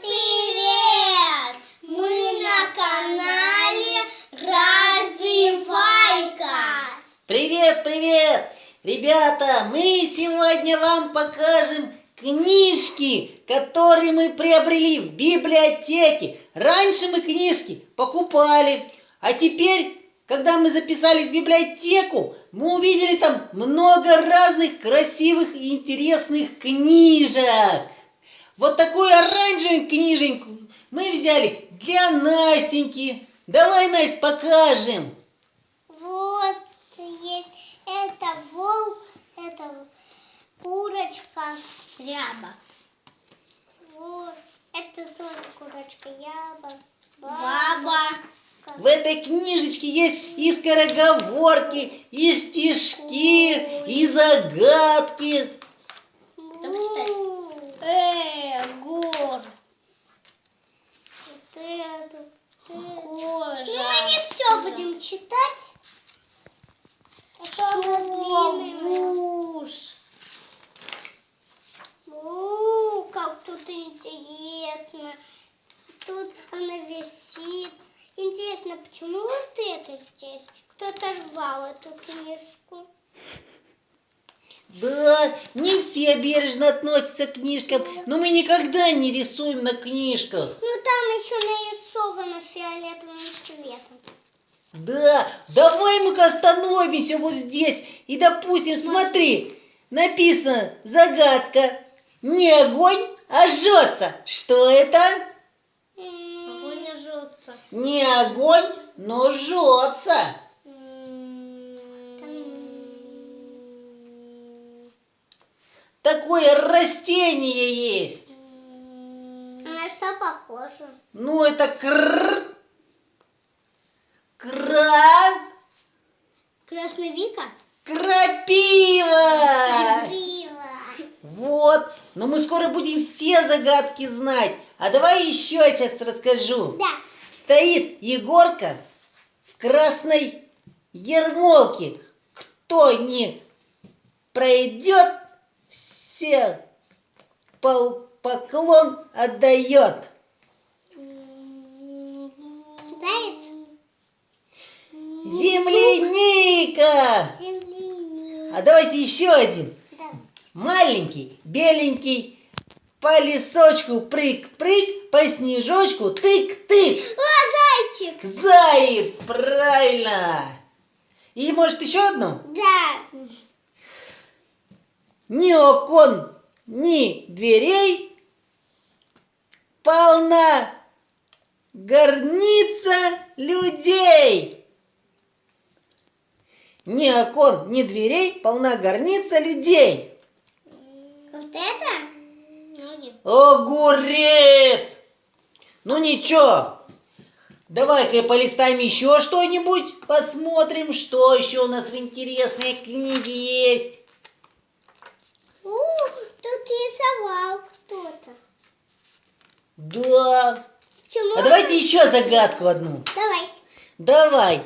Привет! Мы на канале Развивайка. Привет, привет! Ребята, мы сегодня вам покажем книжки, которые мы приобрели в библиотеке. Раньше мы книжки покупали, а теперь, когда мы записались в библиотеку, мы увидели там много разных красивых и интересных книжек. Вот оранжевую книженьку мы взяли для Настеньки. Давай, Настя, покажем. Вот есть это волк, это курочка ряба. Вот, это тоже курочка яба. Баба. В этой книжечке есть и скороговорки, и стишки, и загадки. Там почитать. Э, гор. Вот это, Кожа. Ну, мы не все будем читать. Длинная. Муж. О, как тут интересно. Тут она висит. Интересно, почему вот это здесь? Кто-то рвал эту книжку. Да, не все бережно относятся к книжкам, но мы никогда не рисуем на книжках. Ну, там еще нарисовано фиолетовым цветом. Да, давай мы-ка остановимся вот здесь и, допустим, смотри, написано загадка. Не огонь, а жжется. Что это? Огонь не жжется. Не огонь, но жжется. Такое растение есть. На что похоже? Ну, это кр... Красновика? Крапива! Крапива. Вот. Но мы скоро будем все загадки знать. А давай еще сейчас расскажу. Да. Стоит Егорка в красной ермолке. Кто не пройдет, все пол- поклон отдает. Земляника! Земляника. А давайте еще один. Да. Маленький, беленький, по лесочку прыг-прыг, по снежочку тык-тык. О, зайчик! Заяц, правильно. И может еще одну? Да. Ни окон, ни дверей, полна горница людей. Ни окон, ни дверей, полна горница людей. Вот это? Ну. Огурец! Ну ничего, давай-ка полистаем еще что-нибудь, посмотрим, что еще у нас в интересной книге есть. У, тут рисовал кто-то. Да. Чему? А давайте еще загадку одну. Давайте. Давай.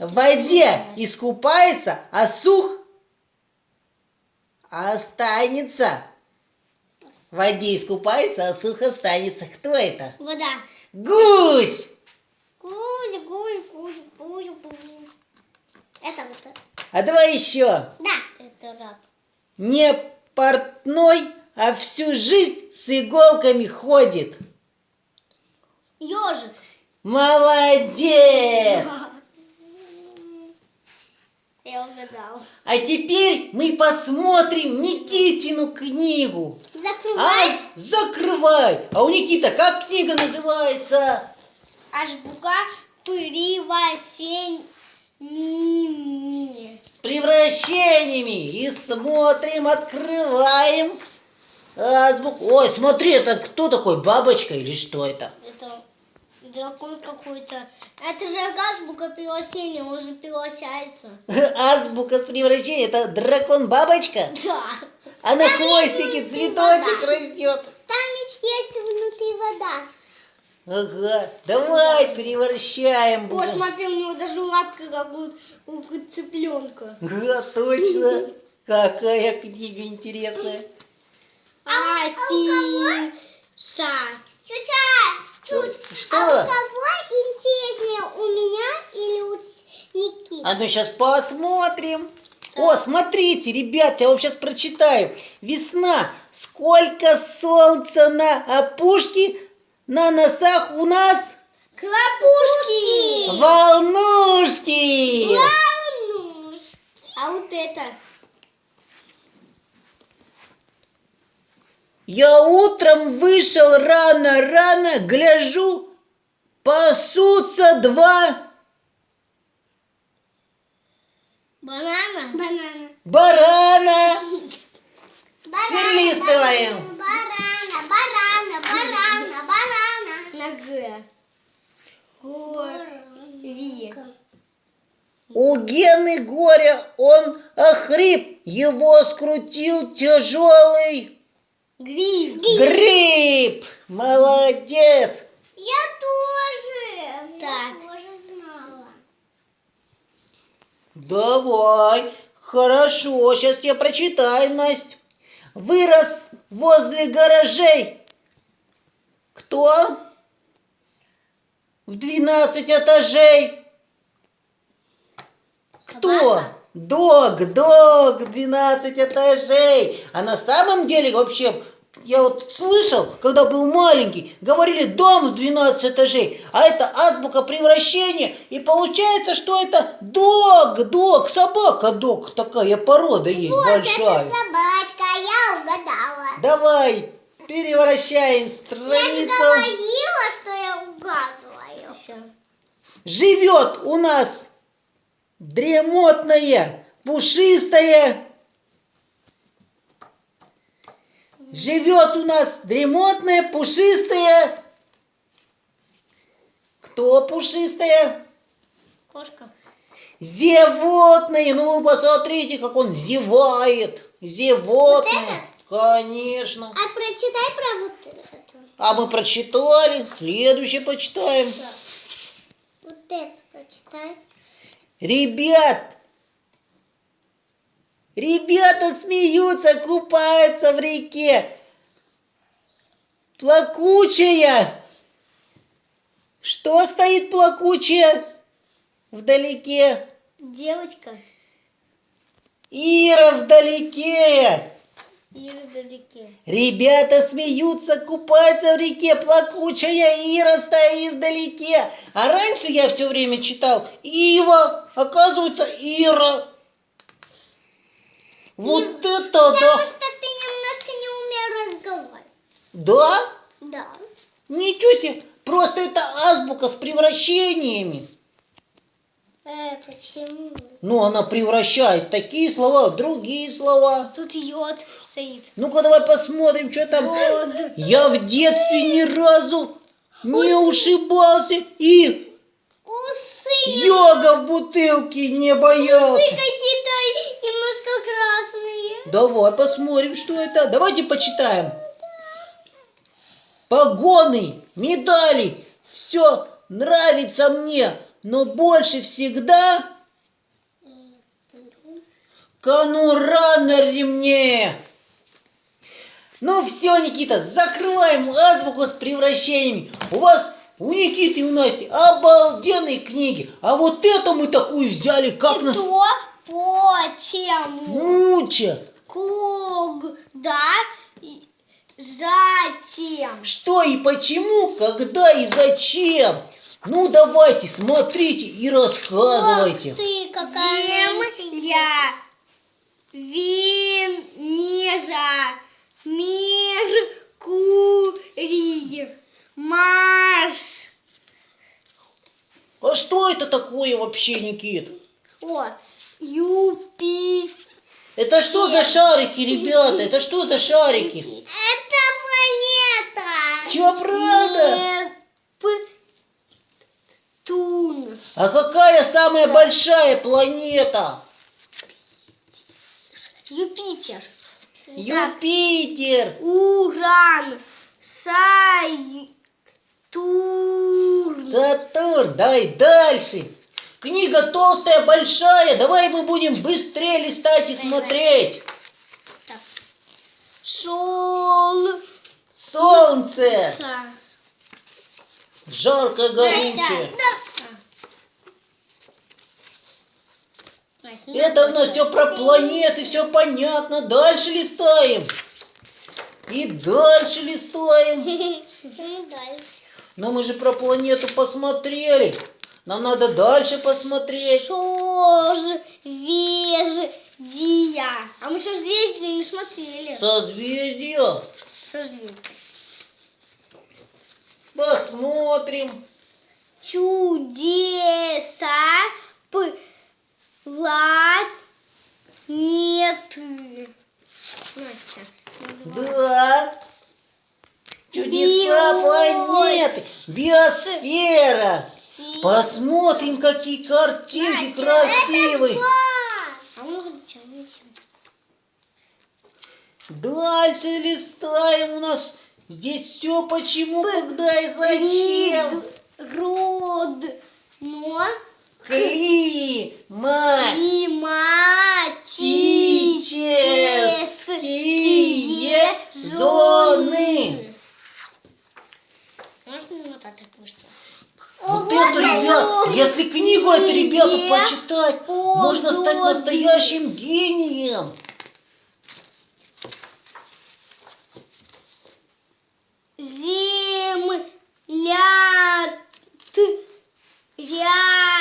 В воде искупается, а сух останется. В воде искупается, а сух останется. Кто это? Вода. Гусь! Гусь, гусь, гусь, гусь, гусь. Это вот. А давай еще. Да. Это рак. Не портной, а всю жизнь с иголками ходит. Ежик. Молодец! Угадал. А теперь мы посмотрим Никитину книгу. Закрывай. А, закрывай! А у Никита как книга называется? Азбука превращениями. С превращениями. И смотрим, открываем азбуку. Ой, смотри, это кто такой? Бабочка или что это? Это дракон какой-то. Это же азбука превращения, он же превращается. Азбука с превращением. Это дракон-бабочка? Да. А на Там хвостике цветочек вода. растет. Там есть внутри вода. Ага, давай превращаем. О, смотри, у него даже лапка как у, у цыпленка. Ага, точно. Какая книга интересная. Афин. Са. Чуча, чуть. Что? А у кого интереснее, у меня или у Никиты? А ну сейчас посмотрим. О, смотрите, ребят, я вам сейчас прочитаю. Весна. Сколько солнца на опушке, на носах у нас Клопушки. волнушки. Волнушки. А вот это? Я утром вышел рано-рано, гляжу, пасутся два Банана. Банана. барана. Барана, Перелистываем. Барана, барана, барана, барана. На Г. Гори. У Гены горя он охрип, его скрутил тяжелый Гриб. гриб. Молодец. Я тоже. Так. Я тоже знала. Давай. Хорошо, сейчас я прочитаю, Настя. Вырос возле гаражей. Кто? В 12 этажей. Кто? Собака. Дог, дог, 12 этажей. А на самом деле вообще, я вот слышал, когда был маленький, говорили дом в 12 этажей, а это азбука превращения, и получается, что это дог, дог, собака дог, такая порода есть большая. собачка, я угадала. Давай, перевращаем Я же страницу. говорила, что я угадываю. Живет у нас дремотная, пушистая. Живет у нас дремотная, пушистая. Кто пушистая? Кошка. Зевотная. Ну, посмотрите, как он зевает. Зевотная. Конечно. А прочитай про вот это. А мы прочитали. Следующее почитаем. Вот это прочитай. Ребят, ребята смеются, купаются в реке. Плакучая. Что стоит плакучая вдалеке? Девочка. Ира вдалеке. Ребята смеются, купаются в реке, плакучая Ира стоит вдалеке. А раньше я все время читал Ива, оказывается Ира. Вот это Потому да. что ты немножко не умеешь разговаривать. Да? Да. Ничего себе, просто это азбука с превращениями. Э, почему? Ну, она превращает такие слова в другие слова. Тут йод стоит. Ну-ка, давай посмотрим, что там. Йод. Я в детстве ни разу не ушибался и Усы. Йога в бутылке не боялся. Усы какие-то немножко красные. Давай посмотрим, что это. Давайте почитаем. Погоны, медали, все нравится мне, но больше всегда конура на ремне. Ну все, Никита, закрываем азбуку с превращениями. У вас, у Никиты и у Насти обалденные книги. А вот эту мы такую взяли, как нас... Что? Почему? Муча. Когда? и Затем. Что и почему, когда и зачем? Ну давайте, смотрите и рассказывайте. Ох ты, какая Земля. Венера. Меркурий. Марс. А что это такое вообще, Никит? О, Юпитер. Это что за шарики, ребята? Это что за шарики? Это планета. Чё, правда? Нептун. А какая самая большая планета? Юпитер. Юпитер. Уран. Сатурн. Сатурн. Давай дальше. Книга толстая, большая. Давай мы будем быстрее листать и смотреть. Так. Сол. солнце, жарко ну Это у нас все про планеты, все понятно. Дальше листаем. И дальше листаем. Почему дальше? Но мы же про планету посмотрели. Нам надо дальше посмотреть. Созвездия. А мы созвездия не смотрели. Созвездие. Созвездия. Посмотрим. Чудеса планеты. Настя. Да. Чудеса Биос- планеты. Биосфера. Посмотрим, какие картинки красивые. А? Дальше листаем. У нас здесь все почему, когда и зачем. Род. Но. Климатические зоны. Можно вот так отпустить? Вот это, ребят, если книгу эту, ребята, почитать, можно стать настоящим гением. Земля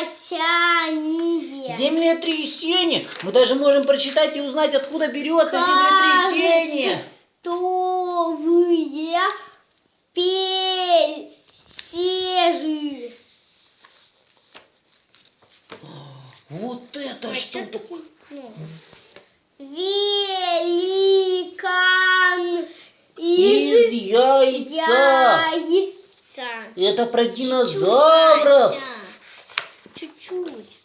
рясяние. Землетрясение. Мы даже можем прочитать и узнать, откуда берется землетрясение. Товые пельсеры. Вот это что такое? Ну, Великан Из из яйца. яйца. Это про динозавров. Чуть-чуть.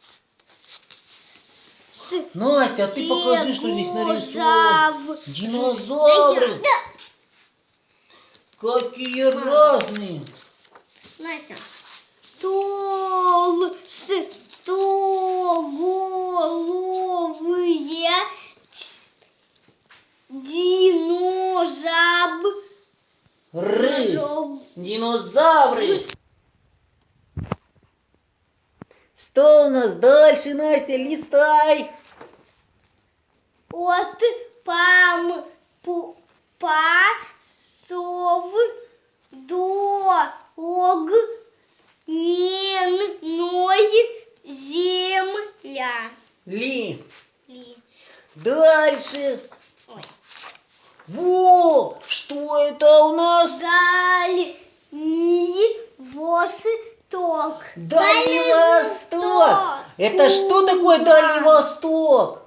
Настя, а ты покажи, что здесь нарисовано. Динозавры. Да. Какие разные. Настя. Толстоголовые динозавры. Ры. Динозавры. Что у нас дальше, Настя? Листай. От пам пу, пасов до огненной земля. Ли. Ли. Дальше. Ой. Во! Что это у нас? Дальний восток. Дальний Восток. Это что такое Дальний Восток?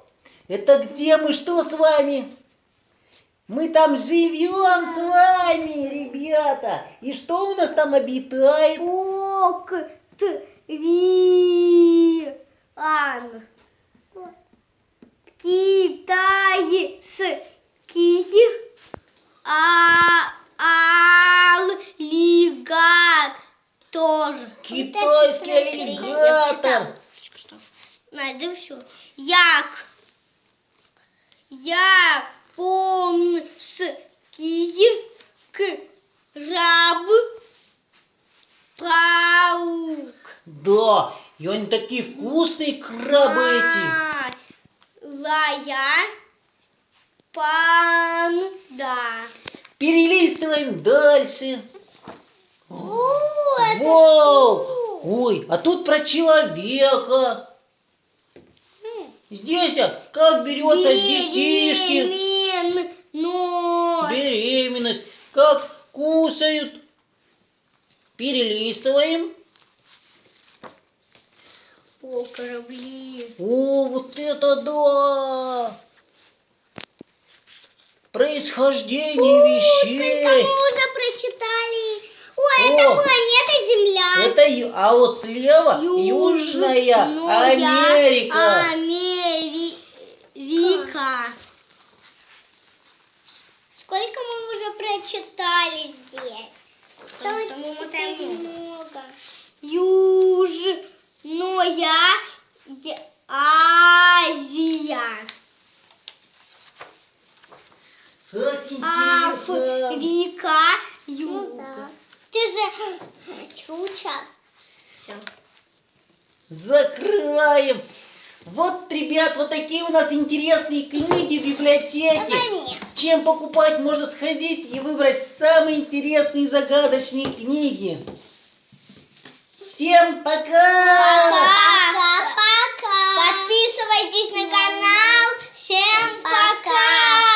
Это где мы что с вами? Мы там живем с вами, ребята. И что у нас там обитает? Октриан. Китайский а, аллигатор. Китайский аллигатор. Надо все. Як. Японский краб. Паук. Да, и они такие вкусные крабы эти. Лая. Панда. Перелистываем дальше. О, Вау! Ой, а тут про человека. Здесь а, как берется детишки, беременность, как кусают. Перелистываем. О, корабли. О, вот это да! Происхождение вещей. Мы уже прочитали. Это О. планета Земля. Это, а вот слева Южная Америка. Америка. Сколько мы уже прочитали здесь? Потому что мы мотаем много. Южная Азия. Как Аф, интересно! Вика, Ну да. Ты же чуча. Все. Закрываем! Вот, ребят, вот такие у нас интересные книги в библиотеке. Чем покупать, можно сходить и выбрать самые интересные и загадочные книги. Всем пока! Пока-пока! Подписывайтесь на канал. Всем пока! пока.